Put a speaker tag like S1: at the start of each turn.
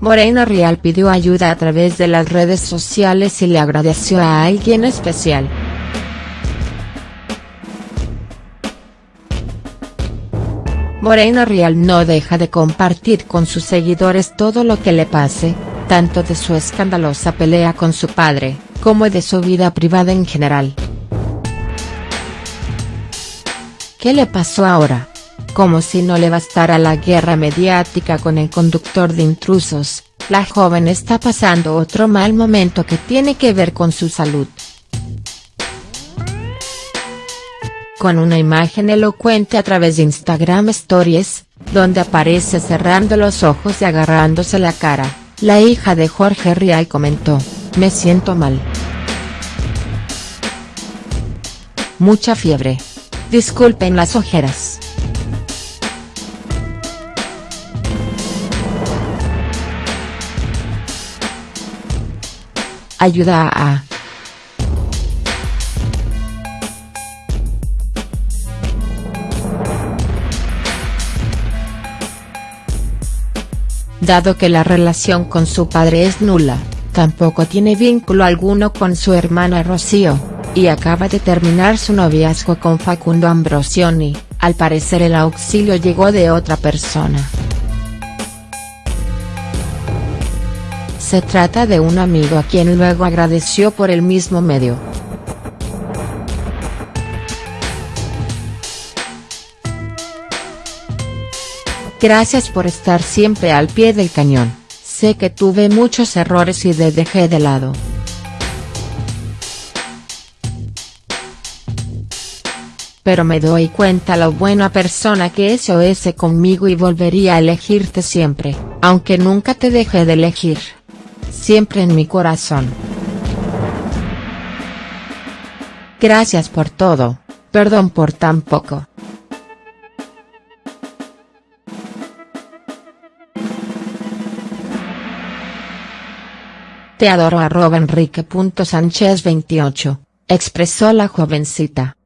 S1: Morena Real pidió ayuda a través de las redes sociales y le agradeció a alguien especial. Morena Real no deja de compartir con sus seguidores todo lo que le pase, tanto de su escandalosa pelea con su padre, como de su vida privada en general. ¿Qué le pasó ahora? Como si no le bastara la guerra mediática con el conductor de intrusos, la joven está pasando otro mal momento que tiene que ver con su salud. Con una imagen elocuente a través de Instagram Stories, donde aparece cerrando los ojos y agarrándose la cara, la hija de Jorge Rial comentó, me siento mal. Mucha fiebre. Disculpen las ojeras. Ayuda a... Dado que la relación con su padre es nula, tampoco tiene vínculo alguno con su hermana Rocío, y acaba de terminar su noviazgo con Facundo Ambrosioni, al parecer el auxilio llegó de otra persona. Se trata de un amigo a quien luego agradeció por el mismo medio. Gracias por estar siempre al pie del cañón, sé que tuve muchos errores y te dejé de lado. pero me doy cuenta lo buena persona que es conmigo y volvería a elegirte siempre, aunque nunca te dejé de elegir. Siempre en mi corazón. Gracias por todo, perdón por tan poco. Te adoro arroba enrique.sánchez28, expresó la jovencita.